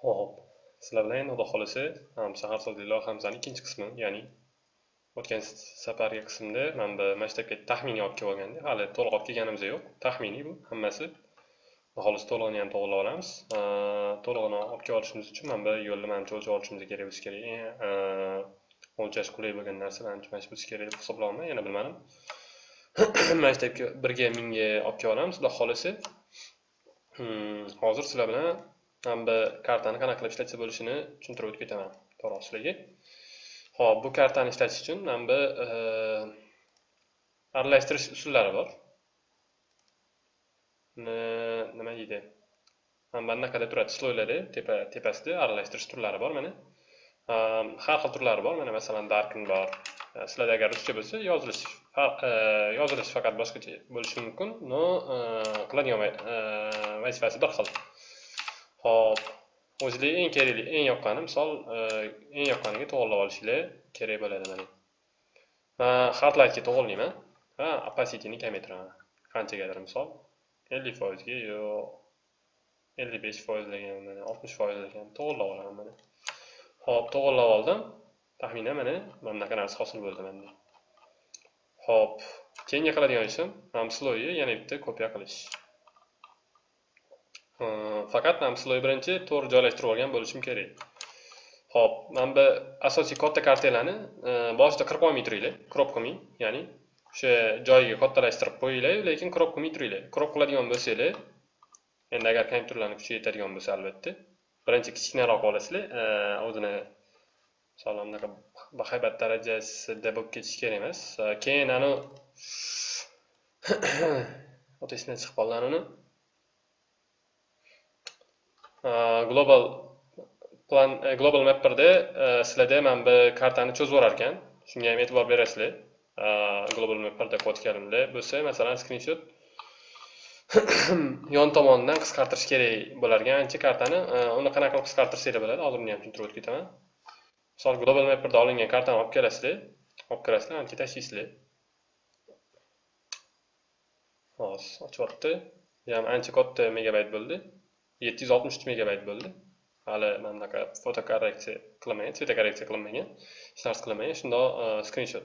Xo'p, sizlar bilan endi Xudo xohlasa shaharsozlik loyihamizning ikkinchi qismi, ya'ni o'tgan safargi qismda mana bu maktabga taxminiy olib kelib olganda, hali to'liq olib kelganimiz yo'q. Taxminiy bu hammasi. Xudo to'lig'ini ham to'g'irlab olamiz. To'lig'ini olib kelib olishimiz uchun mana bu yo'lni manimcha o'lchab olishimiz kerak bo'lishi kerak. O'lchash qulay bo'lgan narsa manimcha mana shu bo'lishi kerak deb hisoblayapman. Yana bilmadim. Maktabga birga mingga olib kelib olamiz, Xudo xohlasa. Hmm, hozir sizlar bilan mana bu kartani qanaqa qilib ishlatsa bo'lishini tushuntirib o'tib ketaman. To'g'ri ho'p bu kartani ishlatish uchun mana bu eh, aralashtirish usullari bor. Nima deydi? Mana bunaqada turadi? Sloylarda tepa tepasida aralashtirish turlari bor mana. Har xil turlari bor mana masalan darkin bor. Eh, sizlarda agar ruscha bo'lsa yozilish eh, yozilish faqat boshqacha bo'lishi mumkin. Но qiladigan vazifasi bir xil. Hop, o'zida eng kerakli, eng yoqqani misol e, eng yoqqaniga to'g'irlab olishinglar kerak bo'ladi mana. Man hardlightga to'g'irlayman. Ha, opacity kamaytiraman. Qanchagadir misol 50% ga yo 55% degan mana 60% degan to'g'irlab olaman mana. Hop, to'g'irlab oldim. Taxminan mana mana bunaqa narsa hosil bo'ldi menda. Hop, keyingi qiladigan ishim ham yana bitta kopiya qilish. Э, faqat ham sizlar birinchi to'g'ri joylashtirib olgan bo'lishim kerak. Ho'p mana bu asosiy katta kartelani e, boshida qirib olmay turinglar crop qilmang ya'ni o'sha joyiga kattalashtirib qo'yinglar lekin crop qilmay turinglar. Crop qiladigan bo'lsanglar endi agar kompyuterlarni kuchi yetadigan bo'lsa albatta birinchi kichkinaroq olasizlar e, o'zini misol bunaqa bahaybat darajasida bo'lib ketishi kerak emas. E, keyin anavi oti esimdan chiqib qoldi uni global plan global mapperda sizlarda mana bu kartani cho'zib yuborar ekan shunga ham e'tibor berasizlar global mapperda qilayotganimda bo'lsa masalan skrinshot yon tomonidan qisqartirish kerak bo'lar ekan ancha kartani uni qanaqa qilib qisqartirsanglar bo'ladi hozir uni ham tushuntirib o'tib ketaman misol global mapperda olingan kartani olib kelasizlar olib kirasizlar ancha tashlaysizlar hozir ochyapti ham ancha katta megabayt bo'ldi yetti yuz oltmish uch megabayt bo'ldi. Hali mana bunaqa fotokorreksiya qilinmagan svetokorreksiya qilinmagan hech narsa qilinmagan shundoq e, skrinshot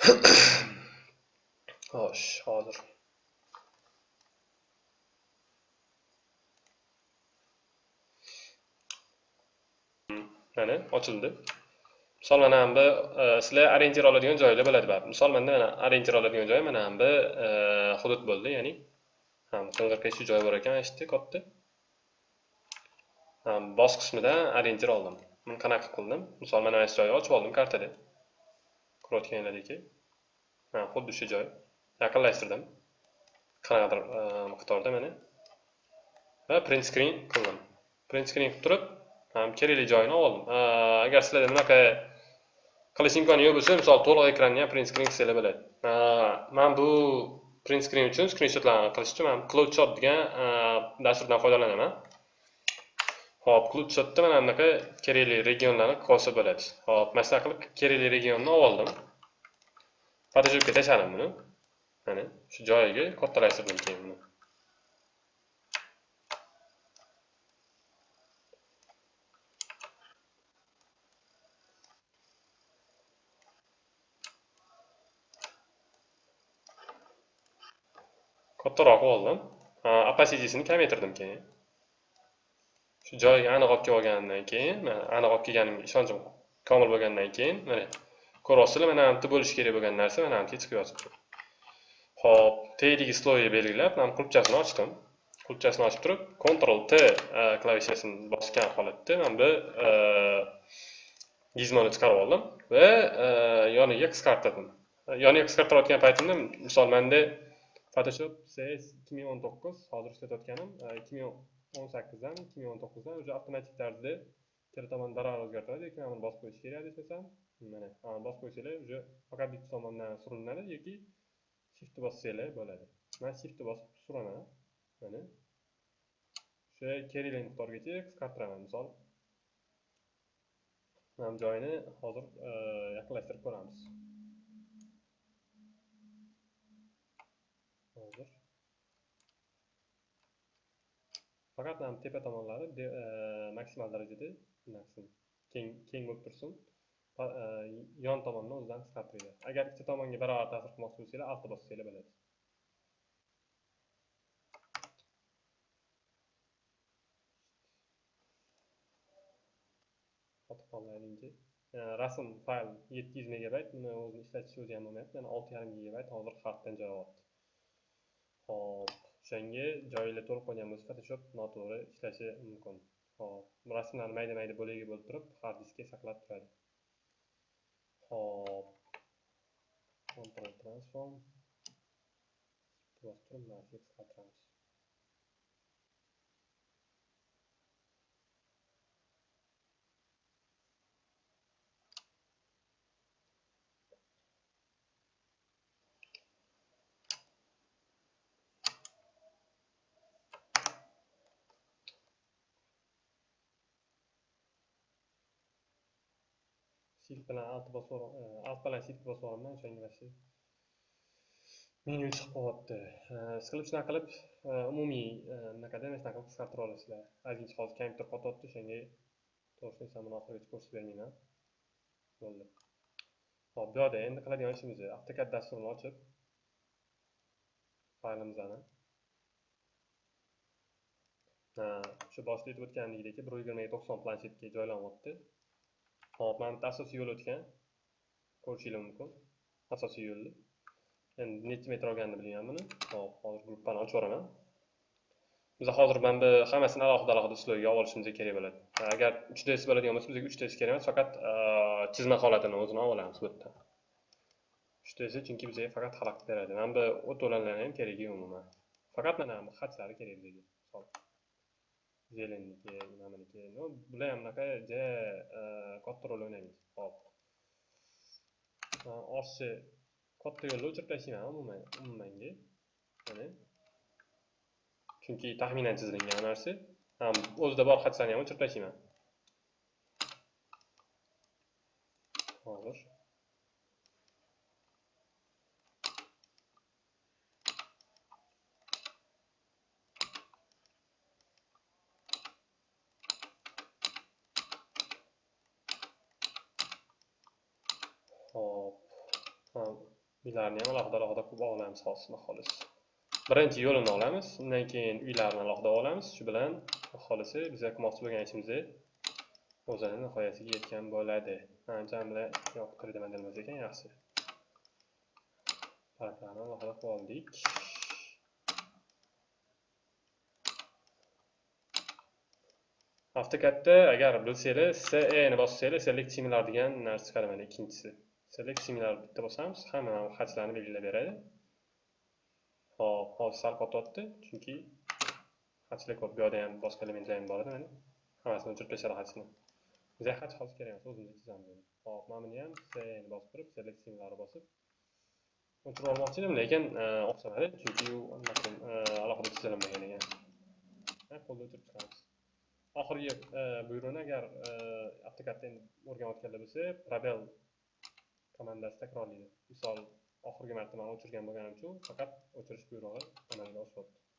xo'sh hozir. Mana ochildi. Misol mana bu e, sizlar orientir oladigan joylar bo'ladi baribir misol manda mana orientir oladigan joy mana bu e, hudud bo'ldi ya'ni qing'ir shu joy bor ekan eshitdi katta boss qismidan orientir oldim. Buni qanaqa qildim? Misol mana shu joyni ochib oldim kartada ko'rayotganinglardeki xuddi shu joy. Yaqinlashtirdim. Qanaqadir e, miqdorda mana va print screen qildim. Print screen qilib turib kerakli joyini oldim. Agar sizlarda bunaqa qilish imkoni yo'q bo'lsa misol to'liq ekranni ham print screen qilsanglar bo'ladi. Man bu print screen uchun screenshotlarni qilish uchun man cloudshot degan e, dasturdan foydalanaman. Hop cloudshotda mana bunaqa kerakli regionlarni qolsa bo'ladi hop mana shunaqa qilib kerakli regionni olib oldim. Photoshopga tashladim buni. Mana shu joyiga kattalashtirdim keyin buni. Kattaroq oldim. Opacitysini kamaytirdim keyin. Shu joyiga aniq olib kelib olgandan keyin aniq olib kelganimga ishonchim komil bo'lgandan keyin mana ko'ryapsizlar mana bu bo'lishi kerak bo'lgan narsa mana bu chiqib yotibdi. Ho'p tagidagi sloyni belgilab mana qulupchasini ochdim. Qulupchasini ochib turib ctrl t e, klavishasini bosgan holatda mana bu e, gizmoni chiqarib oldim va e, yoniga qisqartirdim. Yoniga qisqartirayotgan paytimda misol manda photoshop cs 2019 hozir ishlatayotganim. 2018dan 2019dan уже avtomatik tarzda ikkala tomon barobar o'zgartiradi. Yoki amir bosib qo'yish kerak desam mana bosib qo'ysanglar уже faqat bitta tomondan surinadi yoki shiftni bossanglar bo'ladi. Man shiftni bosib suraman mana. O'sha kerakli miqdorgacha qisqartiraman misol. Mana joyini hozir yaqinlashtirib ko'ramiz hozir faqat mana tepa tomonlari e, maksimal darajada nima qilsin keng keng bo'lib tursin. E, yon tomonni o'zidan qisqartiringlar agar ikkita tomonga barobar ta'sir qilmoqchi bo'lsanglar altni bossanglar bo'ladi qotib qoldi e, hademki rasm fayl yetti yuz megabayt. Buni o'zini ishlatish o'zi ham bo'lmayapti. Mana olti yarim gigabayt hozir xatdan joy olyapti hop o'shanga joyini to'lib qo'ygan bo'lsa photoshop noto'g'ri ishlashi mumkin. Hop rasmlarni mayda mayda bo'lagi bo'lib turib hard diskga saqlab turadi. Hop control transform. Bosib turib narsaga qisqartiramiz shift bilan alt bosib alt bilan shift bosib olaman o'shanga mana shu menu chiqib qolyapti siqilib shunaqa qilib umumiy anaqada mana shunaqa qilib qisqartira olasizlar ozgincha hozir kompyuter qotyapti o'shanga to'g'risini aytsam buni oxirigacha ko'rsatib bermayman bo'ldi hop bu yoqda endi qiladigan ishimiz avtokad dasturini ochib faylimizni shu boshida aytib o'tganimdek bir yuz yigirmaga to'qson planshetga joylanyapti hop mana bitta asosiy yo'l o'tgan. Ko'rishingiz mumkin. Asosiy yo'lni endi necha metr olganini bilmayman buni. Hop hozir gruppani ochib yuboraman. Biz hozir mana bu hammasini alohida alohida uslubga olib olishimiz kerak bo'ladi. Agar 3 ds bo'ladigan bo'lsa bizga 3 ds kerak emas faqat chizma holatini o'zini olib olamiz bu yerda. Uch ds chunki bizga faqat xalaqit beradi. Mana bu o't ham keragi yo'q umuman. Faqat mana bu xatlar kerak bizga. Misol zelenniki nimaniki ну bular ham unaqa ja katta rol o'ynamaydi hop oshni katta yo'lni o'chirib tashlayman umuman umumanga mana chunki taxminan chizilgan narsa ham o'zida bor xatlarni ham o'chirib tashlayman hozir hop uylarni ham alohida alohida qilib olamiz hozir xolis. Birinchi yo'lini olamiz undan keyin uylarni alohida olamiz. Shu bilan xolisi biz qilmoqchi bo'lgan ishimiz o'zini nihoyasiga yetgan bo'ladi. Jamla yoqtirdi model ekan yaxshi. Taraflarni alohida qilib oldik. Avtokatda agar bilsanglar se ni bossanglar select degan narsa chiqadi mana ikkinchisi. Select similar bitta bosamiz hamma xatchlarni belgilab beradi. Hop hozir sal qotyapti chunki xatchlar ko'p bu yoqda ham boshqa elementlar ham bor edi mana hammasini o'chirib tashladi xatchni bizga xach hozir kerak emas o'zimiz chizamiz hop mana buni ham ni bosib turib select similar bosib o'chirib olmoqchi edim lekin e, o'xshamadi chunki u e, alohida chizilinmagan ekan. Qo'lda o'chirib chiqamiz. Oxirgi e, buyruqni agar avtokadda o'rganayotganlar bo'lsa probel komandasi takrorlaydi misol oxirgi marta man o'chirgan bo'lganim uchun faqat o'chirish buyrug'i amalga oshyapti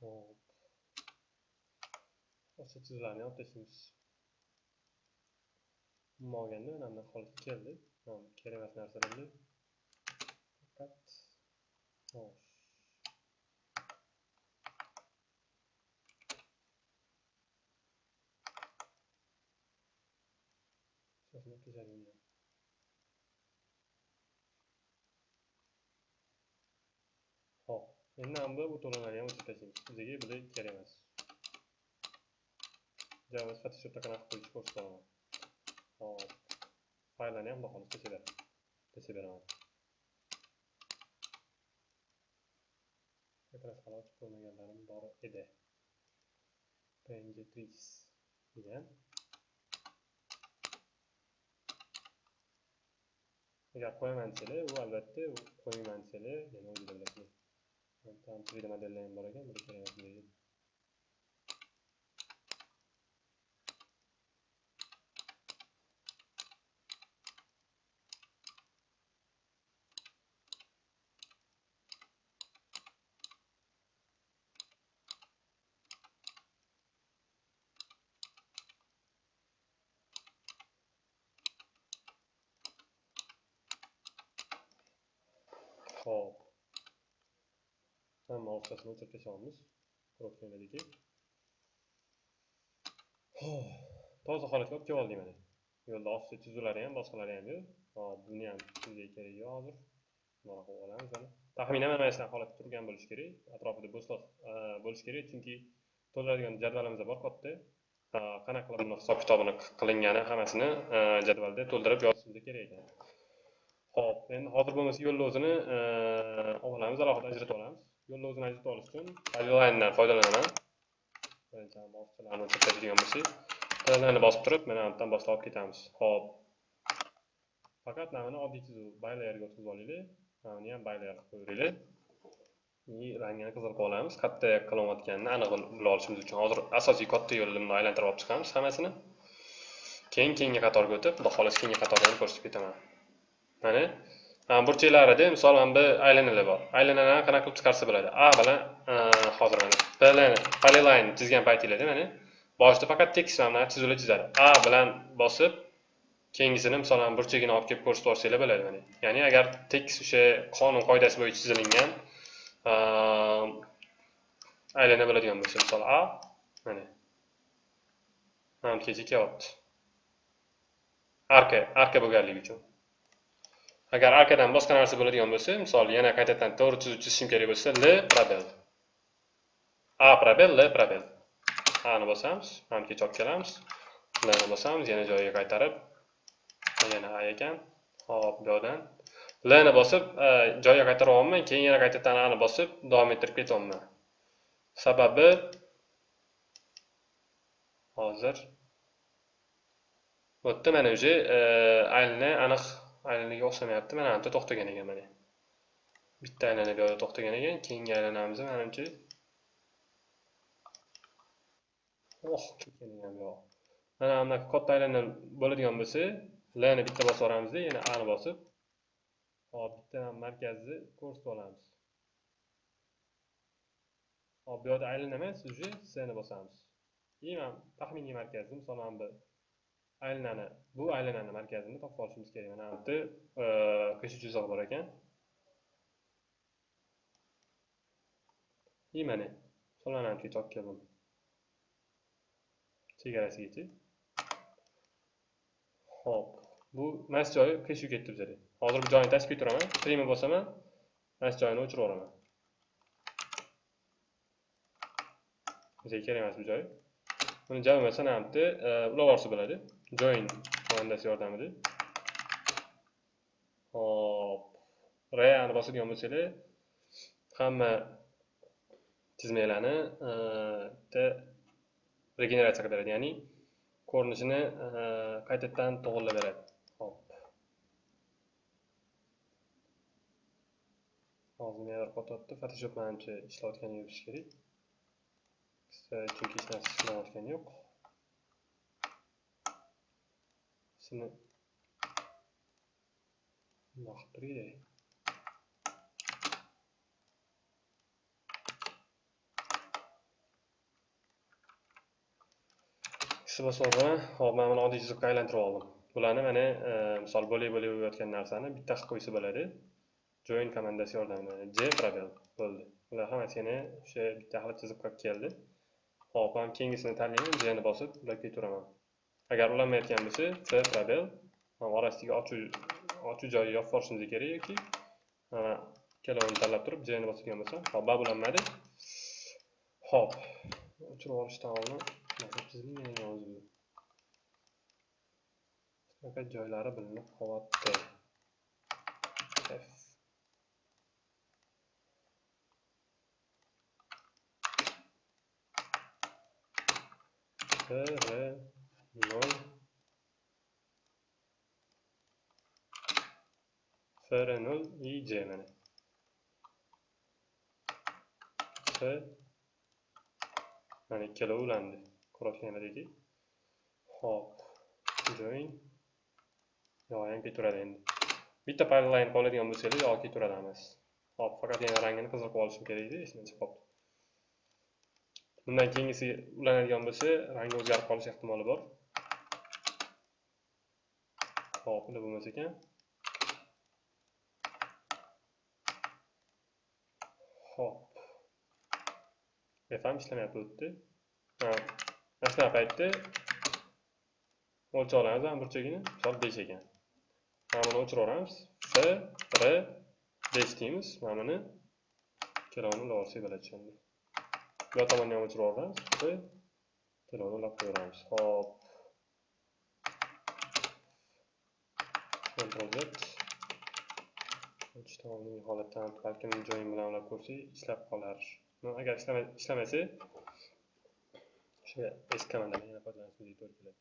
hop o'sha chiziqlarni olib tashlaymiz umuman olganda mana bunaqa holatga keldik. kerak emas narsalarni faqat xo'sh shosini o'tkazadigan endi mana bu to'lqinlarni ham o'chirib tashlaymiz bizga bular kerak emas java photoshopda qanaqa qilish ko'rsataman hop. Fayllarni ham xudo xohlasa tashlab beraman Tekrar hali ochib qo'ymaganlarim bor edi. Png3 degan. Agar qo'yaman desanglar u albatta qo'ymayman desanglar yana o'zinglar bilasizlar tam 3d ham bor ekan bular kerak emas deydi Hop. Hamma o'rtasini o'chirib tashlaymiz. Toza holatga olib kelib oldik mana. Yo'lda osti chizuvlari ham, boshqalari ham yo'q. Hop, buni ham sizga kerak yo'q hozir. Bunaqa qilib olamiz mana. Taxminan mana shunaqa holatda turgan bo'lishi kerak. Atrofida bo'shliq bo'lishi kerak, chunki to'ldiradigan jadvalimiz bor katta. Qanaqa qilib buni hisob kitobini qilingani hammasini jadvalda to'ldirib yozishimiz kerak ekan. Hop, endi hozir bo'lmasa yo'llovzini olamiz, alohida ajratib olamiz. Yo'llovzini ajratib olish uchun polyline'dan foydalanaman. Birinchi bosqichlarni o'tkazadigan bo'lsak, polyline'ni bosib turib, mana bu yerdan boshlab olib ketamiz. Hop. Faqat namini oddiy chizuv baylayerga o'tkazib olaylik Mana ham baylayer qilib qo'yinglar. И rangini qizil qilib olamiz. Katta qilayotganini aniq bila olishimiz uchun hozir asosiy katta yo'lni aylantirib olib chiqamiz hammasini. Keyin keyingi qatorga o'tib, xudo xohlasa keyingi qatorlarni ko'rsatib ketaman. mana burchaklarida misol mana bu aylanalar bor. Aylanalarni qanaqa qilib chiqarsa bo'ladi? A bilan e, hozir mana b polyline chizgan paytinglarda mana boshida faqat tekis mana chizuvlar chizadi. A bilan bosib keyingisini misol mana burchagini olib kelib ko'rsatib yuborsanglar bo'ladi mana ya'ni agar tekis o'sha qonun qoidasi bo'yicha chizilingan e, aylana bo'ladigan bo'lsa misol a mana mana kecha kelyapti arka arka bo'lganligi uchun. Agar arkadan boshqa narsa bo'ladigan bo'lsa misol yana qaytadan to'g'ri chizuv chizishim kerak bo'lsa l probel a probel l probel ani bosamiz hamgacha olib kelamiz lni bosamiz yana joyiga qaytarib yana a ekan. Hop bu yoqdan lni bosib joyiga qaytaryapman keyin yana qaytadan ani bosib davom ettirib ketyapman. Sababi hozir bu yerda mana уже e, aylni aniq aylanaga o'xshamayapti mana bu to'xtagan ekan mana bitta aylana bu yoqda to'xtagan ekan keyingi aylanamizni manimcha oh ketgan ekan bu mana bunaqa katta aylana bo'ladigan bo'lsa lni bitta bosib yuboramizda yana ani bosib hop bitta markazni ko'rsatib olamiz hop bu yoqda aylana emas уже sni bosamiz и taxminiy markazni misol mana bu aylanani bu aylanani markazini topib olishimiz kerak mana bu yerda. Qish chiziq bor ekan. И mana so'lanamchiga olib keldim. Chegarasigacha ho'p bu mas joyi qiyshiq ketdi bizada hozir bu joyni tashib ketiraman prima bosaman mas joyini o'chirib yuboraman. Bizga kerak emas bu joy. Buni javob mana bu yerda ulab yuborsa bo'ladi. Join komandasi yordamida. Hop rayani bosadigan bo'lsanglar hamma chizmalarni bitta regeneratsiya qilib beradi ya'ni ko'rinishini e, qaytadan to'g'irlab beradi. Hop hozir negadir qotyapti photoshop manimcha ishlayotgani bo'lishi kerak. Chunki hech narsa ishlayotgani yo'q. Şunu bundoq qilib Ikisi bosib hop mana buni oddiy chiziqqa aylantirib oldim. Bularni mana e, misol bo'lak bo'lak bo'layotgan narsani bitta qilib qo'ysa bo'ladi. Join komandasi yordamida J probel bo'ldi. Bular hammasi yana o'sha bitta qilib chiziq qilib keldi. Hop, ham keyingisini tanlayman, J ni bosib ulab ketaveraman. Agar ulanmayotgan bo'lsa c probel orasiga ochuv ochuv joyi yopib yuborishimiz kerak yoki ikkalovini tanlab turib jni ni bosadigan bo'lsa hop, babulanmadi. Hop. O'chirib yuborishdan oldin o'zi. Faqat joylari bilinib qolyapti. F R 0 FR 0 IJ mana. c mana ikkalovi ulandi. Ko'ryapsizlardeki. Hop. Join. Yo'q, ketaveradi endi. Bitta pipeline qoladigan bo'lsa-yu, yo ketaveradi emas. Hop, faqat yana rangini qizil qilib olishim kerak edi, esimdan chiqib. Bundan keyingisi ulanadigan bo'lsa, rangi o'zgarib qolish ehtimoli bor. Hop, unda bo'lmas ekan. Hop. F ishlamayapti o'tdi. Ha, mana paytda o'lchovlarimiz ham burchagini misol 5 ekan. Mana buni o'chiraveramiz. F, R, 5 deymiz. Mana buni ikkalovini olsak bo'ladi tushundik. bu tomonni ham o'chirib yuboramiz va telefonni ulab qo'yaveramiz hop Ctrl Z ijtimoiy holatdan balkim joyim bilan ulab ko'rsak ishlab qolar. Agar ishlamasa o'sha s komandadan yana foydalanishimizga to'g'ri keladi.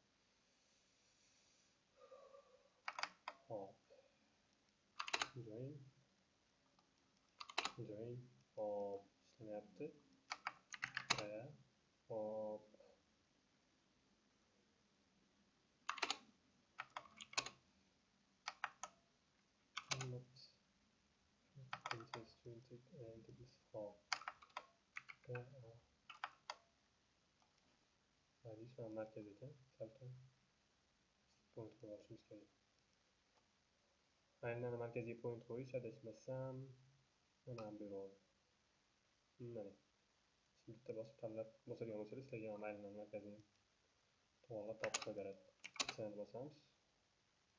Hop. Join join hop. Ishlamayapti. Buraya hop. Radius mana oh. markaz ekan. Salkam point qo'yib olishimiz kerak. Aynan markaziy point qo'yish adashmasam mana bu yerga mana bitta bosib tanlab bosadigan bo'lsangiz sizlarga aynan markazini to'g'irlab topib beradi. seni bosamiz.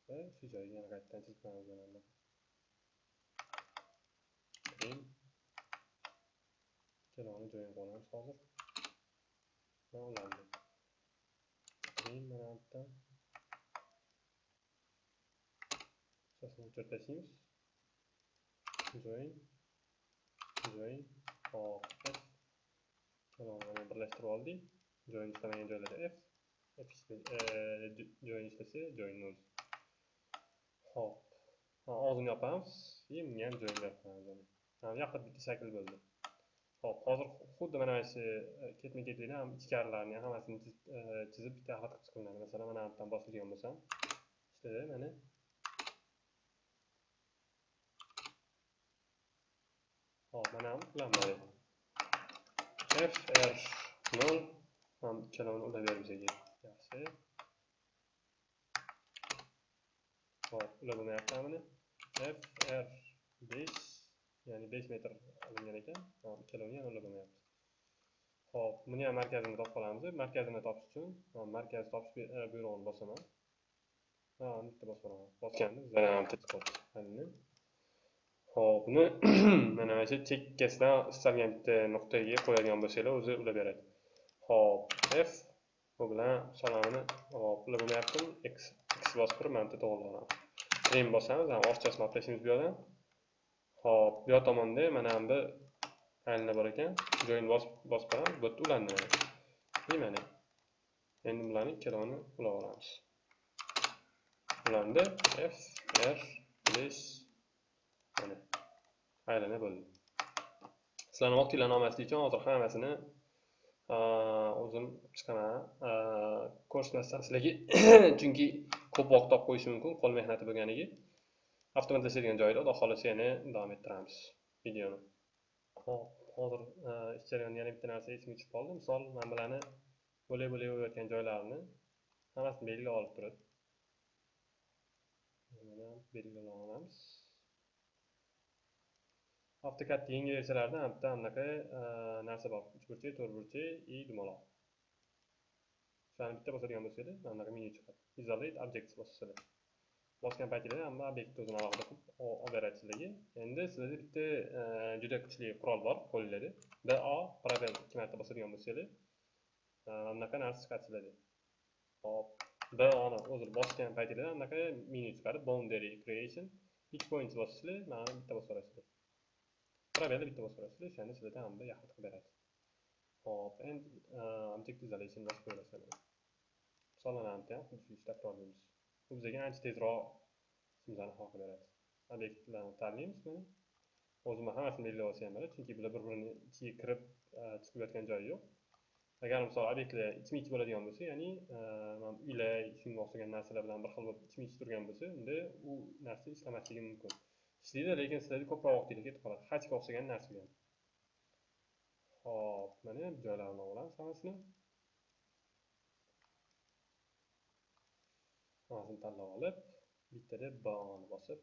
Va shu joyga yana qaytadan chizib qo'yamiz mana bunaqa keyin joyiga qo'yamiz qilib olamiz hozir va ulandi keyin mana bu o'chirib tashlaymiz join join hop Tamam, birlashtirib oldik. Join ishlamagan joylarda F, F join ishlasa join 0. Hop. Og'zini yopamiz. Keyin bunga ham join yopamiz. Mana yoqda bitta shakl bo'ldi. Hop, hozir xuddi mana shu ketma-ketlikda ham ichkarilarni hammasini chizib bitta xat qilib chiqiladi. Masalan, mana bu yerdan bosilgan bo'lsam, ishladi mana. Hop, mana ham ulanmadi. fr 0 ham ikkalovini ulab bizga yaxshi hop ulab bo'lmayapti buni fr 5 ya'ni 5 metr olingan ekan hop ikkalovini ham ulab bo'lmayapti hop buni ham markazini topib qolamiz markazini topish uchun markaz topish e, buyrug'ini bosaman ha bitta bosib olaman bosgandim ho'p Xo'p, buni mana mana shu chekkasidan istalgan bitta nuqtaga qo'yadigan bo'lsanglar, o'zi ulab beradi. Xo'p, F bu bilan salomini hop, ulab bo'lmayaptimi? X X bosib turib mana bu to'g'rilayman. Trim bosamiz, ham orchasini olib tashlaymiz bu yoqdan. Xo'p, bu yoq tomonda mana bu aylana bor ekan. Join bosib bosib qo'yamiz, bu yerda ulandi mana. E. Endi bularni ikkalovini ulab olamiz. Ulandi F R plus mana aylana bo'ldi sizlarni vaqtinglarni olmaslik uchun hozir hammasini o'zim chiqaman ko'rsatmasdan sizlarga chunki ko'p vaqt olib qo'yishi mumkin qo'l mehnati bo'lganligi avtomatlashadigan joyda xudo xohlasa yana davom ettiramiz. Videoni. Hop hozir e, ish jarayonida yana bitta narsa esimga tushib qoldi. Misol mana bularni bo'lak bo'lak bo'layotgan joylarini hammasini belgilab olib turib belgilab olamiz? AutoCAD yangi versiyalarida bitta anaqa e, narsa bor. Uchburchak to'rtburchak и dumaloq. Shularni bitta bosadigan bo'lsanglar mana bunaqa menyu chiqadi. Isolate objects bosasizlar. Bosgan paytingizda hamma obyektni o'zini alohida qilib olib endi sizlarda bitta e, juda kuchli qurol bor qo'linglarda bo probel ikki marta bosadigan bo'lsanglar e, mana bunaqa narsa chiqadi sizlarda hop. Boni o'zi bosgan paytingizda anaqa menu chiqadi boundary creation ikki point bosasizlar mana bitta bosib yuborasizlar. Probelni bitta bosib yuborasizlar o'shani sizlarda hamma yaxlit qilib beradi hop. Endi e, object isolation bosib qo'yasizlar misollarni ham xuddi shu ishni takrorlaymiz bu bizga ancha tezroq ishimizni hal beradi obyektlarni tanlaymiz mana o'zim hammasini belgilab olsam ham bo'ladi chunki bular bir birini ichiga kirib chiqib yotgan joyi yo'q agar misol obyektlar ichma ich bo'ladigan bo'lsa ya'ni mana uylar shunga o'xshagan narsalar bilan bir xil bo'lib ichma ich turgan bo'lsa unda u narsa ishlamasligi mumkin. Ishlaydi lekin sizlarda ko'proq vaqtingiz ketib qoladi. Hachga o'xshagan narsaga ho'p mana joylarini olamiz hammasini hammasini tanlab olib bittada boni bosib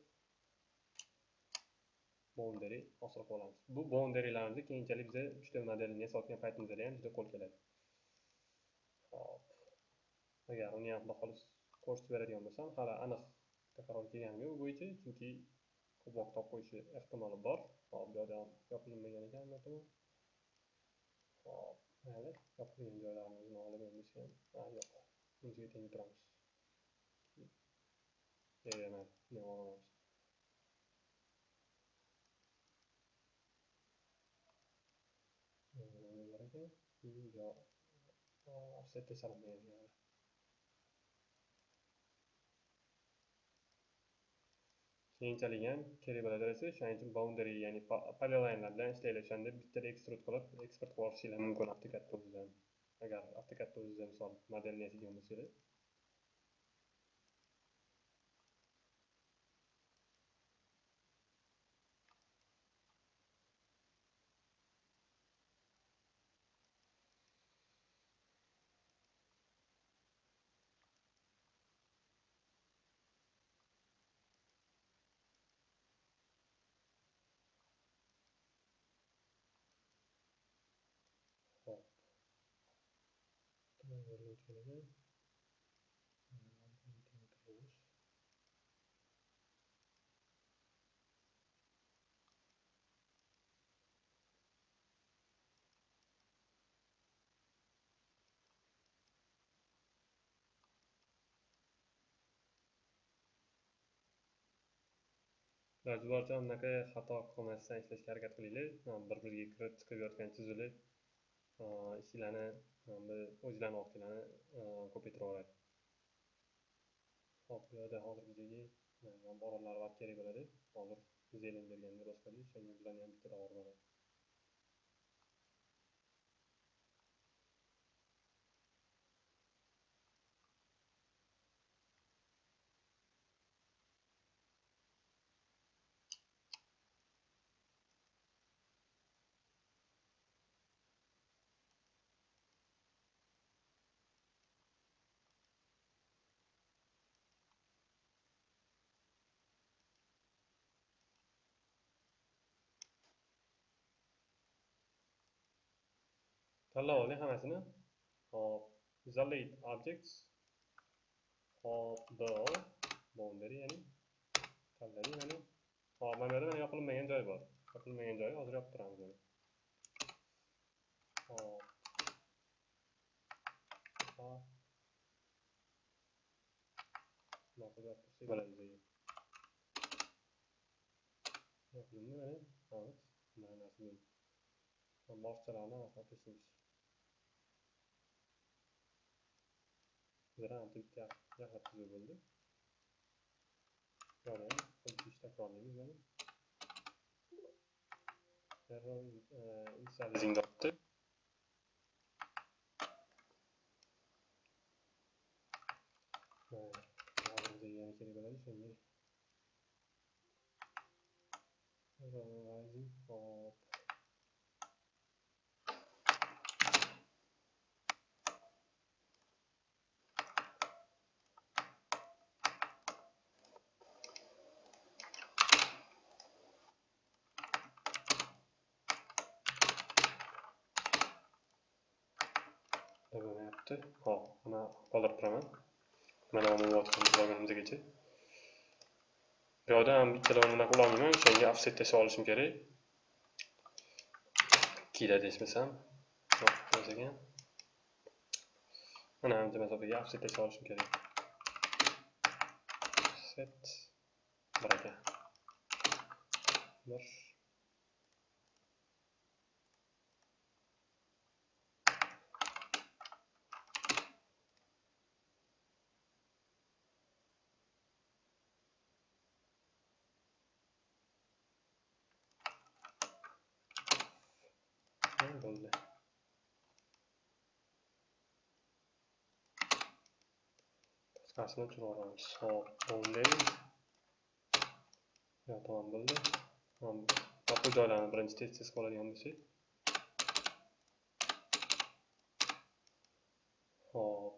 boundary hosil olamiz bu boundarylarimizni keyinchalik biza uchta modelini yasayotgan paytimizda ham juda qo'l keladi. Hop agar uni ham xudo xohlasa ko'rsatib beradigan bo'lsam hali aniq qaror kelganim yo'q bo'yicha chunki ko'p vaqt qo'yishi ehtimoli bor. Hop bu yoqda ham yopilmagan ekan hop mayli yopilgan joylarimizni olib endi ham yo'q. Bunisiga teng turamiz. Mayli buni olamiz ekan yo offsetda chalinmagan keyinchalik ham kerak bo'laversa shuning uchun boundary ya'ni polylinelar bilan ishlanglar o'shanda bittada ekstrud qilib eksport qilib yuborishinglar mumkin avtokadda o'zidan agar avtokadda o'zida misol modelni yasaydigan bo'lsangiz hop tayyorlovchilarga iloji boricha anaqa xato qilmasdan ishlashga harakat qilinglar. Bir biriga kirib chiqib yotgan chizuvlar ishlarni o'zlarini vaqtlarini ko'paytirib hop bu yerda hozir bizga orollar vaqt kerak bo'ladi hozir zelen berganda boshqada o'shanga bularni ham bitta olib oling hammasini hop isolate objects hop do boundary ya'ni tanladik mana hop mana bu yerda mana yopilinmagan joy bor yopilinmagan joyi hozir yopib turamiz mana hop bitta bitta yaxlit tuzuv bo'ldi buyoqda ham xuddi shu ishni takrorlaymiz mana error initializing deyapti hozir yana kerak bo'ladi shunga errorizing hop bo'lmayapti hop mana qoldirib turaman mana umuman bo'lganimizgacha bu yoqda ham ikkalovini unaqa qilolmayman o'shanga offset tashlab olishim kerak. Ikkida desmasam ekan. Mana ancha masofaga offset tashlab olishim kerak. Set. Bir ekan bir bo'ldi tashqarisini o'chirib yuboramiz hop bunday yo tamom bo'ldi. Bu joylarni birinchi tez tez qiladigan bo'lsak. Hop.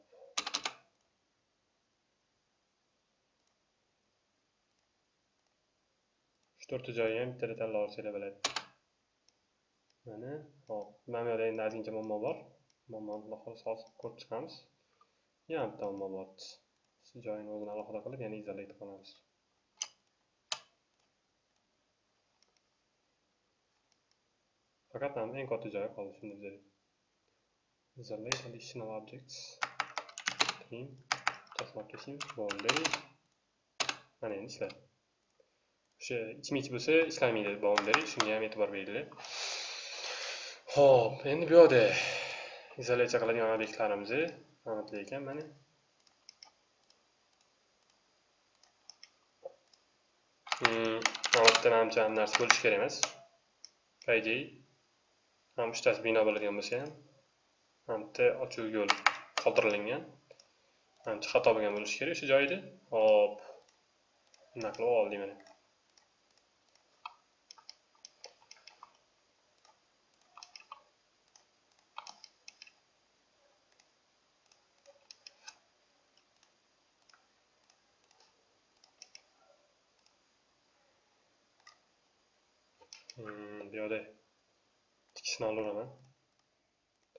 Uch to'rtta joyi ham bittada tanlab olsanglar bo'ladi. Mana hop. Mana bu yerda endi ozgincha muammo bor. Muammoni xudo xohlasa hozir ko'rib chiqamiz. Yana bitta muammo bor. Joyini o'zini alohida qilib yana izolyat qilamiz faqat mana eng katta joyi qoldi shunda bizada isolate additional objects. Trim boundary mana endi ishladi. O'sha ichma ich bo'lsa ishlamaydi boundary shunga ham e'tibor beringlar. Xo'p, endi bu yoqda izolyatsiya qiladigan obyektlarimiz amatli ekan mana. Hmm, amatda manimcha ham narsa bo'lishi kerak emas. По идее, ham uchtasi bino bo'ladigan bo'lsa ham, hamda ochuv yo'l qoldirilgan. Manimcha xato bo'lgan bo'lishi kerak o'sha joyida Hop. Bunaqa qilib oldik mana. bu yoqda tikishni olaveraman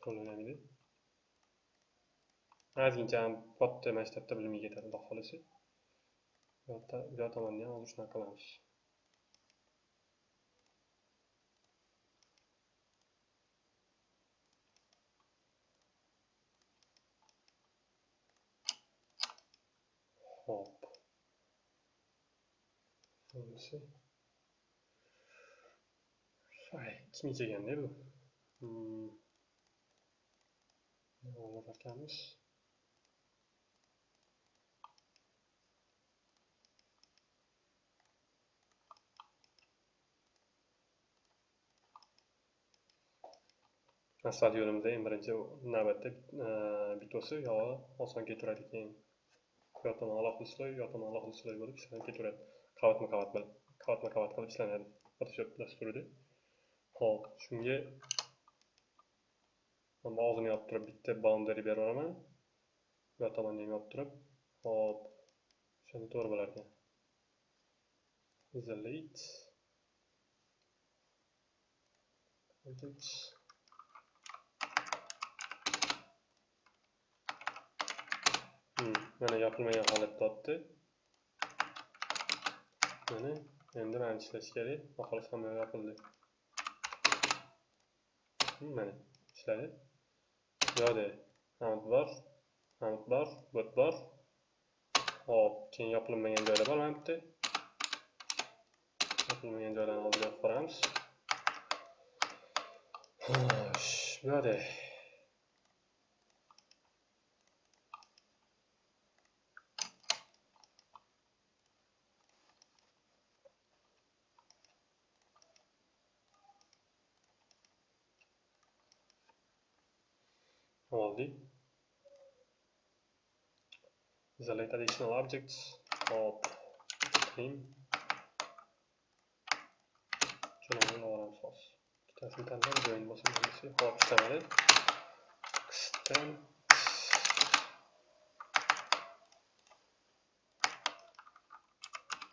qo'llanmaydi ozgincha katta maktabda bilimga ketadi xudo xohlasa bu yoqda bu ham hozir shunaqa qilamiz hop bo'lmasa Ay, kim yechaganda bu? Hmm. Olib ekanmiz. Stadionimizda eng birinchi navbatda e, bitvosi yog'i oson ketaveradi keyin u yoqdan alohida sloy, bu yoqdan alohida sloy bo'lib ishlanib ketaveradi. Qavatma-qavat qilib, qavatma-qavat qilib ishlanadi Photoshop dasturida. Hop, shunga mana og'zini yopib turib bitta boundary berib yuboraman. Bu yoq tomonni ham yopib turib, hop, o'shanda to'g'ri bo'lar ekan. Isolate. Objects. Hmm, Hmm, mana yopilmagan holat topdi. Mana endi mana ishlash kerak. Xohlasa hamma yopildi. Hmm, mana ishladi bu amut bor amut bor bot bor hop keyin yopilmagan joylar bor mana bitta yopilmagan joylarni oldiga olib boramiz xo'sh bu yoqda oldik isolate additional objects. Hop. Trim jo'namani olam soz ikkitasini tanlab join bosib hop ishlamadi extend.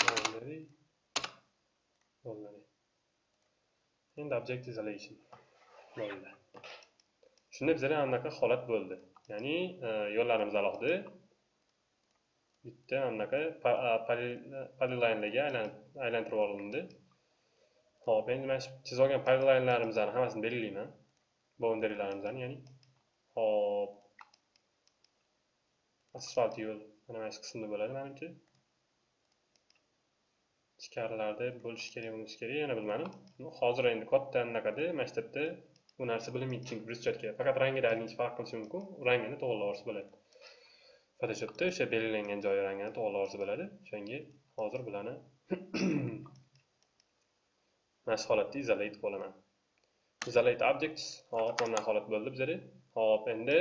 Boundary. Bo'ldi endi object isolation bo'ldi shunda bizada anaqa holat bo'ldi ya'ni e, yo'llarimiz alohida bitta mana bunaqa polylinelarga aylantirib olindi ho'p endi mana shu chizib olgan polylinelarimizni hammasini belgilayman. Boundarylarimizni ya'ni. Hop asfalt yo'l mana mana shu qismda bo'ladi manimcha. Ichkarilarda bo'lishi kerak bo'lmasi kerak yana bilmadim. Hozir endi katta anaqada maktabda bu narsa bilinmaydi chunki брусчатка faqat rangida ozgincha farq qilishi mumkin. Rangini to'g'irlab yuborsa bo'ladi. Photoshopda o'sha belgilangan joyi rangini to'g'ri yuborsa bo'ladi o'shanga hozir bularni mana shu holatda izolate qilib olaman objects hop mana holat bo'ldi bizada hop endi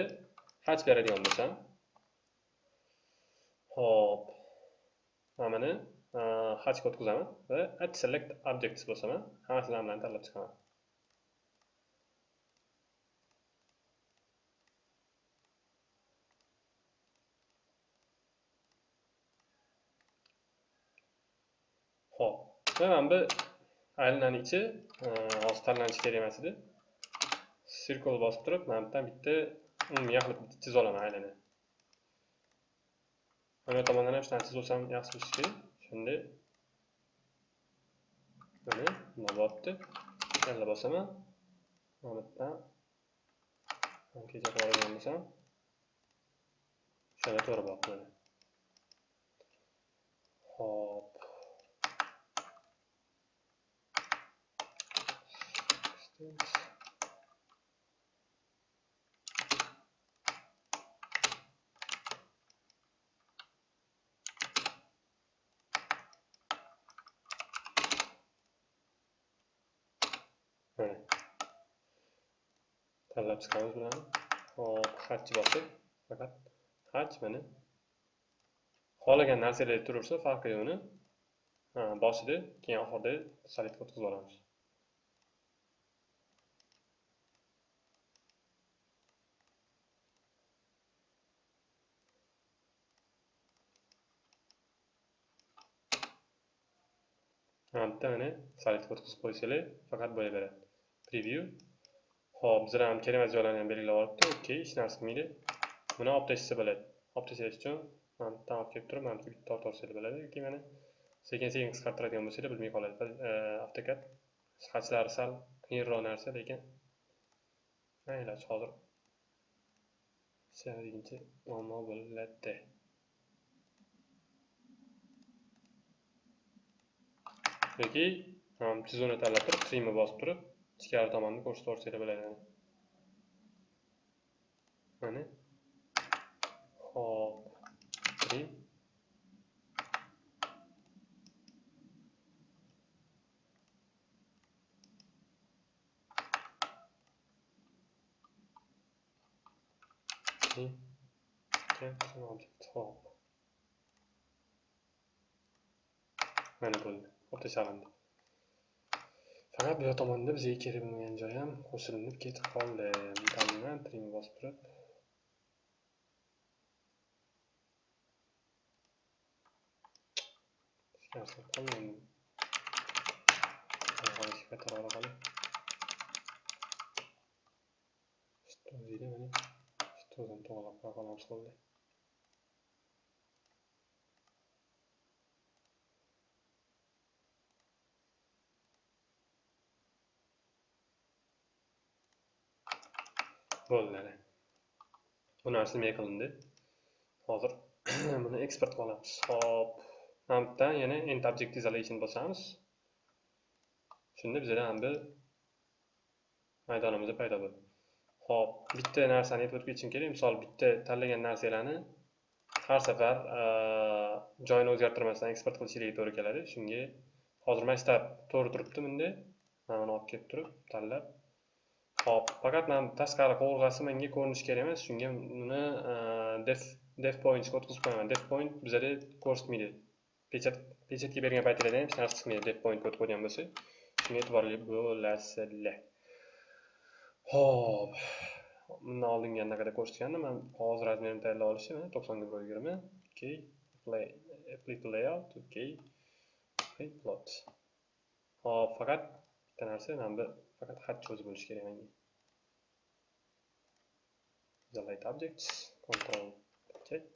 haj beradigan bo'lsam. Hop. Mana buni hajga o'tkazaman va add select objects bo'lsam ham hammasidan bilan tanlab chiqaman ho'p va mana bu aylanani ichi hozir e, tanlanishi kerak emas edi. Circle bosib turib mana bu yerdan bitta umumiy qilib chiza olaman aylana mana bu tomondan ham shunaqa chizib olsam yaxshi bo'lishi kerak. Shunda buni bundoq bo'lyapti yana bosaman. Mana bu yerdan kecha qilib bo'lsam shunga to'g'ri bo'lyapti mana hop mana tanlab chiqamiz mana hop hajni bosib faqat haj mana xohlagan narsalar turaversa farqi yo'qni boshida keyin oxirida salitga o'tkazib olamiz mana bitta mana salitga o'tkazib qo'ysanglar faqat bo'laveradi preview. Ho'p bizlar ham kerak emas joylarni ham belgilab olibdi. Okey hech narsa qilmaydi. Buni olib tashlasa bo'ladi. Olib tashlash uchun mana bu olib kelib turib mana bu bitta tortib olsanglar bo'ladi yoki mana sekin sekin qisqartiradigan bo'lsanglar bilmay qoladi. E, Avtokad hajlari sal qiyinroq narsa lekin mayli hozir sevadiguncha muammo bo'ladi. Yoki chizuvni tanlab turib trimni bosib turib ichkari tomonni ko'rsatib yuborsalar bo'ladi. Mana. Hop trim hop mana bo'ldi. O'ta chalindi faqat bu yoq tomonda bizga kerak bo'lmagan joy ham qo'shilib ketib qoldi bilan trim bosib turib hech narsa qolmaydi qaytarib ola qolay o'zida mana o'zini to'g'irlab qo'ya qolamiz qo'lda bo'ldi. Bu narsa nima qilindi hozir buni eksport qilib olamiz hop mana bu yana int object isolation bosamiz. Shunda bizada ham bir maydonimiz paydo bo'ldi. Hop bitta narsani aytib o'tib ketishim kerak. Misol bitta tanlagan narsalarni har safar joyini o'zgartirmasdan eksport qilishingiz to'g'ri keladi. Shunga hozir mana to'g'ri turibdi bunda. Mana buni olib kelib turib tanlab Hop, faqat mana tashqari qovurg'asi menga ko'rinishi kerak emas, shunga uni e, def def pointga o'tkazib qo'yaman. Def point bizada ko'rsatmaydi. Pechat pechatga bergan paytingizda ham hech narsa chiqmaydi def pointga o'tib qo'ygan bo'lsa. Shunga e'tiborli bo'lasizlar. Hop. Bundan oldingi anaqada ko'rsatgandim. Men hozir razmerini tayyorlab olishim 90 ga 120. Okay. Play apply to layout. Okay. Okay, plot. Hop, faqat bitta narsa mana bu faqat xat cho'zi bo'lishi kerak menga. Delete objects, control check.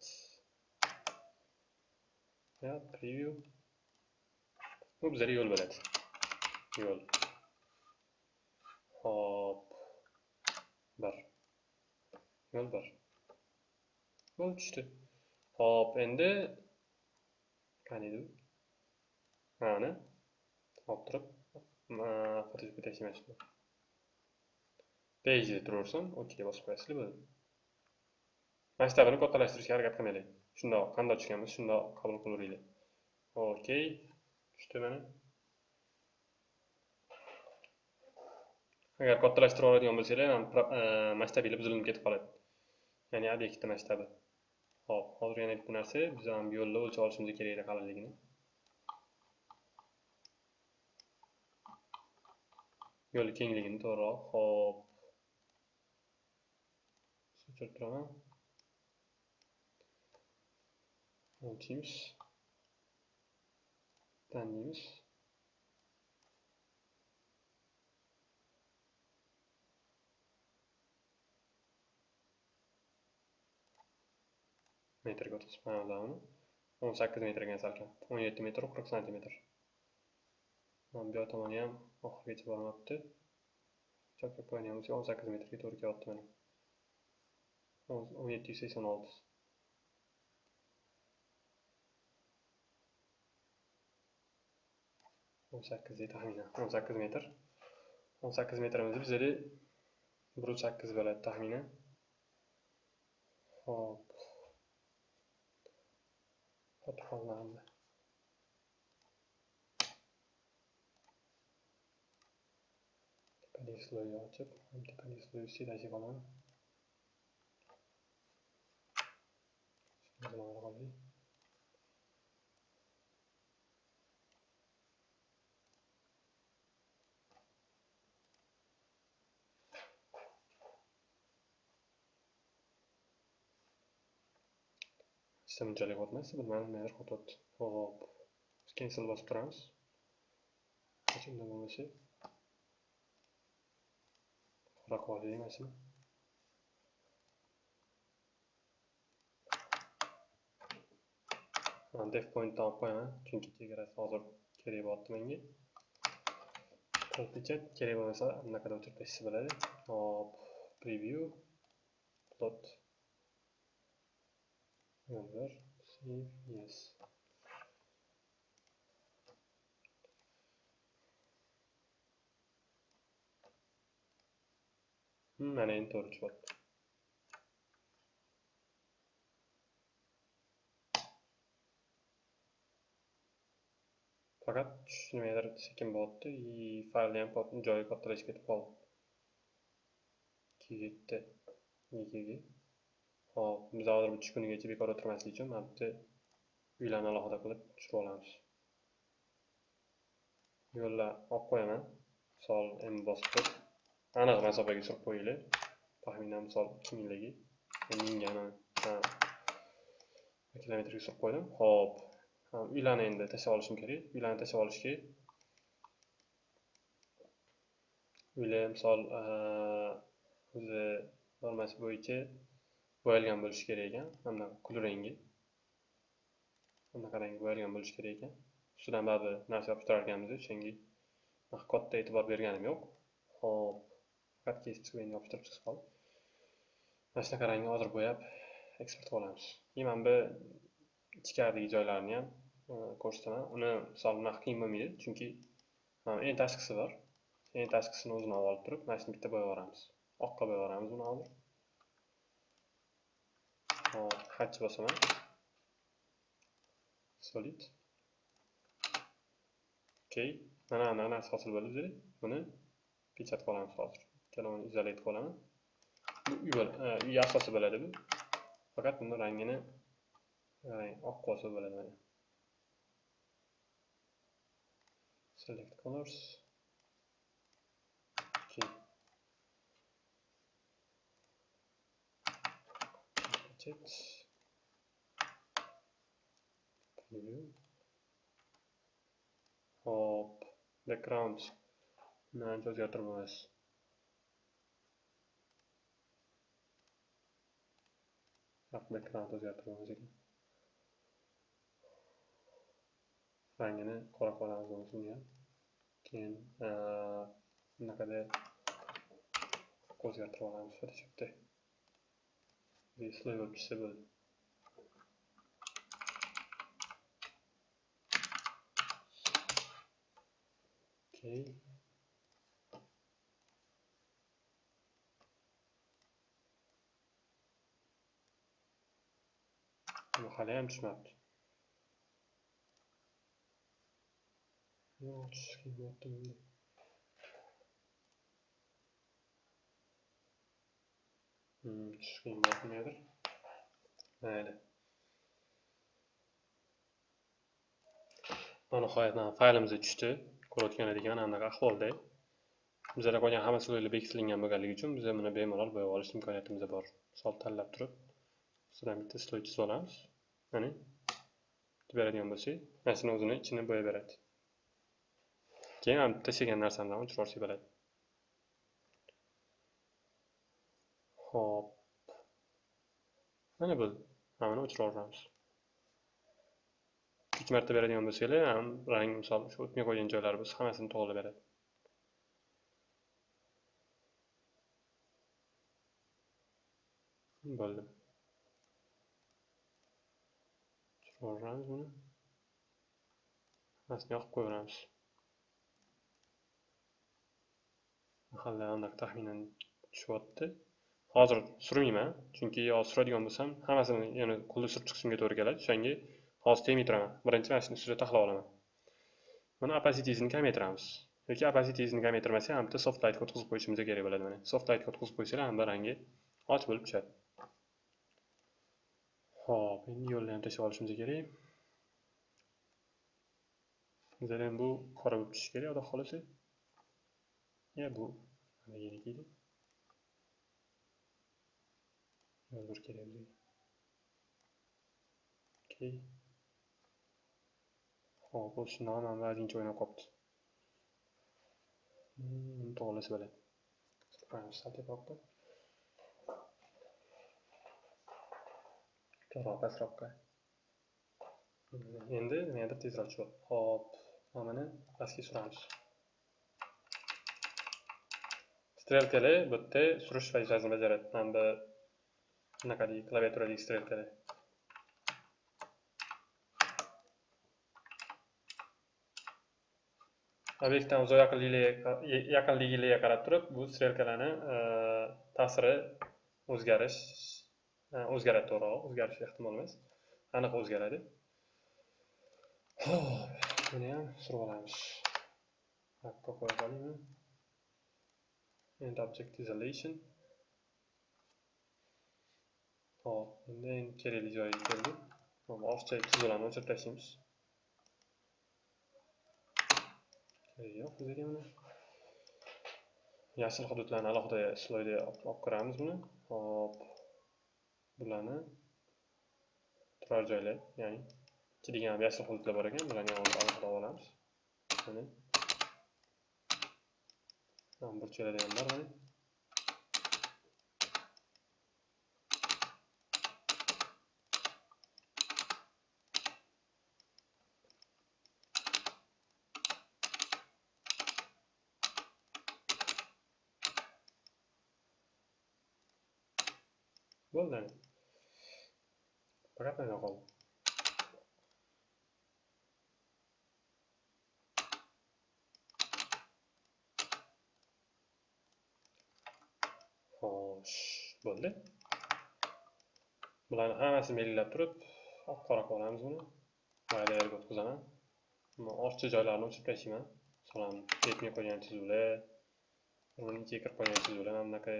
va preview. Bu bizlarga yo'l bo'ladi. Yo'l. Hop. Bir. Yo'l bir. Yo'l tushdi. Hop, endi qani edi? Mana. Hop turib, Photoshopga tashlamashdi. Page turaversam, OK bosib qo'yasizlar bo'ladi. Masshtabini kattalashtirishga harakat qilmaylik. Shundoq, qandoq tushganmiz, shundoq qabul qilaveraylik OK. Tushdi mana. Agar kattalashtirib oladigan bo'lsanglar, ham e, masshtabinglar buzilib ketib qoladi. Ya'ni obyektni masshtabi. Hop, hozir yana bitta narsa, biz ham bu yo'lda o'lchab olishimiz kerak edi qalinligini. yo'l kengligini to'g'riroq hop sochirib turaman o'lchaymiz tanlaymiz metrga o'tkazib qo'yamiz o'n sakkiz metrga salkam o'n yetti metr qirq santimetr bu tomoni ham oxirigacha bormabdi chapga qo'ygan bo'lsak o'n sakkiz metrga to'g'ri kelyapti mana o'n yetti yuz sakson olti o'n sakkiz taxminan o'n sakkiz metr o'n sakkiz metrimizni bizada bir yuz sakkiz bo'ladi taxminan hop fotofonlarni tepalik sloyi ochib ham tepalik sloyi ustidagi olaman Sistem unchalik o'tmas, bilmadim nimadir qo'tyapti. Hop. Cancel bosib turamiz. Qachonda bo'lmasa. Qora qoldi emasmi? Def pointni olib qo'yaman, chunki chegarasi hozir kerak bo'lyapti menga. Pechat kerak bo'lmasa, bunaqada o'chirib tashlasa bo'ladi. Hop, preview plot Render, save, yes. Mana endi to'g'ri chiqyapti. Faqat nimagadir sekin bo'lyapti и faylni ham joyi kattalashib ketib qoldi. 2 7 Hop, biz hozir uch kunigacha bekor o'tirmaslik uchun mana bitta uylarni alohida qilib tushirib olamiz. Yo'llar olib qo'yaman. Misol M bosib turib, aniq masofaga surib qo'yinglar. Taxminan misol ikki mingligi, mingani kilometrga surib qo'ydim. Hop. Uylarni endi tashlab olishim kerak. Uylarni tashlab olishga uylar misol o'zi normasi bo'yicha bo'yalgan bo'lishi kerak ekan. Mana kulrangi bunaqa rang bo'yalgan bo'lishi kerak ekan. Ustidan baribir narsa yopishtirar ekanmiz o'shanga katta e'tibor berganim yo'q. Ho'p faqat kesib chiqib endi yopishtirib chiqib qoldi mana shunaqa rangni hozir bo'yab eksport qilib olamiz. Keyin mana bu ichkaridagi joylarini ham e, ko'rsataman. Uni misol bunaqa qiyin bo'lmaydi chunki eng tashqisi bor. Eng tashqisini o'zini olib turib mana shuni bitta bo'yab yuboramiz oqqa bo'yab yuboramiz buni hozir. Hatch bosaman solid. Ok. Mana bunaqa hosil bo'ldi bizga buni pechat qilamiz hozir ikkalovini izolat qilaman bu uy asosi bo'ladi bu faqat buni rangini oq qolsa bo'ladi mana select colors okay. Budget. Preview. Hop. Background. Mancha o'zgartirmaymiz. Background o'zgartirmaymiz ekan. rangini qora qilamiz bunisiga keyin bunaqada o'zgartirib olamiz photoshopda sloy bo'lib tushsa bo'ldi okey bu haliyam tushmabdi yo'q tushishi qiyin bo'lyapti bunda tushishi qiyin bo'lyapti nimadir mayli nihoyat faylimiz tushdi ko'rayotganlar anaqa ahvolda Bizlarga qolgan hamma sloylar bekitilgan bo'lganligi uchun biz buni bemalol bo'yab olish imkoniyatimiz bor misol tanlab turib sizdan bitta sloy chizib olamiz mana beradigan bo'lsak mana o'zini ichini bo'yab beradi keyin bitta tashlagan narsamdan o'chirib olsak bo'ladi ho'p. Mana bu. mana buni o'chirib yuboramiz. Ikki marta beradigan bo'lsanglar ham rang misol shu o'tmay qo'ygan joylari bo'lsa hammasini to'g'ri beradi. Bo'ldi. Yuboramiz buni. Hammasini yoqib qo'yaveramiz mahalla anaqa taxminan tushyapti hozir surmayman chunki hozir suradigan bo'lsam hammasini yana qo'lda surib chiqishimga to'g'ri keladi. O'shanga hozir tegmay turaman birinchi mana shuni ustida taxlab olaman. Buni opacitysini kamaytiramiz. Yoki opacitysini kamaytirmasak ham bitta soft lightga o'tkazib qo'yishimiz kerak bo'ladi mana soft lightga o'tkazib qo'ysanglar hamma rangi och bo'lib tushadi. Ho'p endi yo'lni ham tashlab olishimiz kerak. Bizada ham bu qora bo'lib tushishi kerak xudo xohlasa. Ya bu nimaligini yo'l bir kerak hop bu shundoq ham ba'zincha o'ynab qolibdi buni to'g'irlasa bo'ladi qo'yamiz sal teparoqqa to'g'ri pastroqqa endi nimagadir tezroq tushib hop mana pastga suramiz strelkali bu yerda surish vazifasini bajaradi mana bu bunaqadagi klaviaturadagi strelkalar obyektdan uzoq yaqinligiga qarab turib bu strelkalarni ta'siri o'zgarish o'zgaradi to'g'rirog'i o'zgarishi ehtimol emas aniq o'zgaradi ho'p buni ham surib olamiz hakka qo'yib olaymi end object isolation hop endi kerakli joyiga keldik. ortiqcha chiziqlarni o'chirib tashlaymiz. Yo'q bizga mana. Yashil hududlarni alohida sloyda olib kiramiz buni. Hop. Bularni turar joylar ya'ni chiydigan yashil hududlar bor ekan bularni alohida olamiz. Mana. Burchaklarda ham bor mana bo'ldi faqat mana xo'sh bo'ldi bularni hammasini belgilab turib oq qora qilib olamiz buni mayda yerga o'tkazaman ortiqcha joylarini o'chirib tashlayman masalan yetmay qo'ygan chizuvlar buni ichiga qo'ygan chizuvlar mana bunaqa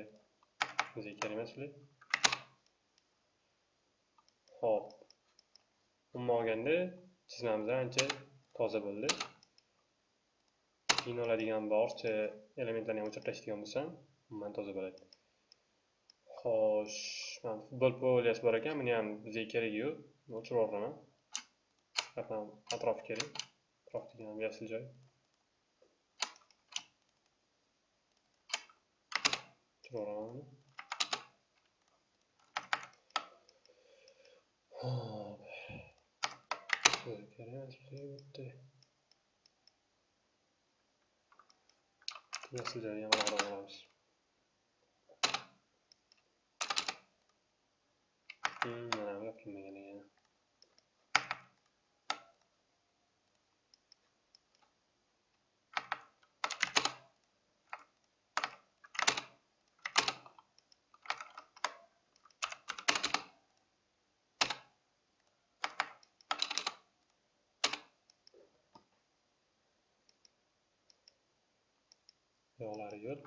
bizga kerak emas ular Xo'p. Umuman olganda chizmamiz ancha toza bo'ldi. Keyin oladigan barcha elementlarni ham o'chirib tashlaydigan bo'lsam, umuman toza bo'ladi. Xo'sh, mana futbol poliyasi bor ekan, buni ham bizga keragi yo'q. O'chirib yuboraman. Faqat atrof kerak. Atrof degan yashil joy. O'chirib yuboraman Sökerhelvete. Nasıl ilerleyen var var. Hmm, yaptım. Ekan. Yog'lari yo'l.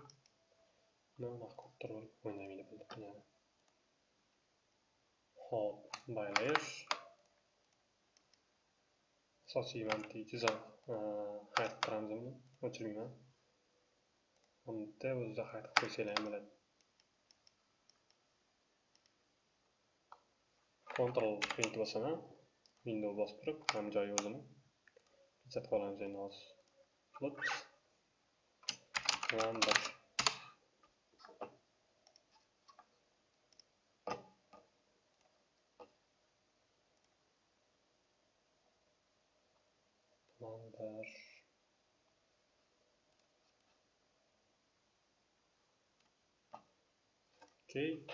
Nima qottirib o'ynamaydi bo'ldi yana. Hop, baylash. Asosiy mantiqiy chiziq hayd qilamiz uni, o'chirmayman. Unda o'zida hayd qilib qo'ysanglar ham bo'ladi. Ctrl print bosaman, Window bosib turib, ham joyi o'zini. ko'rsatib olamiz endi hozir. Number number Okay.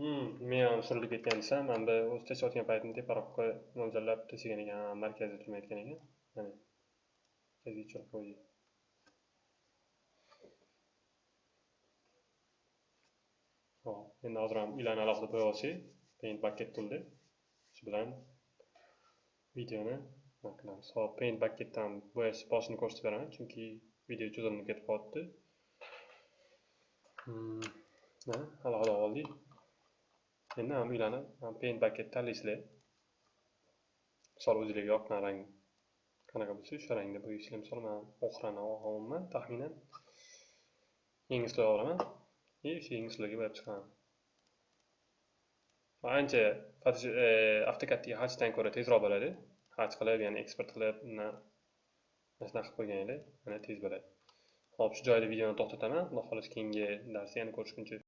Hmm, men ham surilib ketgan desam, mana bu o'zi teshayotgan paytimda teparoqqa mo'ljallab tashlagan ekan, markazda turmayotgan ekan. Mana. Markazga tushirib qo'ydik. Hop, endi hozir ham uylarni alohida qo'yib olsak, Paint bucket toolda shu bilan videoni nima qilamiz. Hop, Paint bucketdan bo'yash boshini ko'rsatib beraman, chunki video cho'zilib ketib qolibdi. Hmm, Mana alohida oldik. Endi ham uylarni Paint bucket tanlaysizlar. Misol o'zinglarga yoqqan rang qanaqa bo'lsa, o'sha rangda bo'yaysizlar. Misol men oqrani olganman, taxminan. Yangi sloy olaman. И o'sha yangi sloyga bo'yab chiqaman. Ancha e, avtokatga hajdan ko'ra tezroq bo'ladi. Haj qilib, ya'ni eksport qilib, mana shunaqa qilib qo'yganinglar, mana tez bo'ladi. Hop, shu joyda videoni to'xtataman. Xudo xohlasa keyingi darsda yana ko'rishguncha